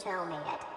tell me it.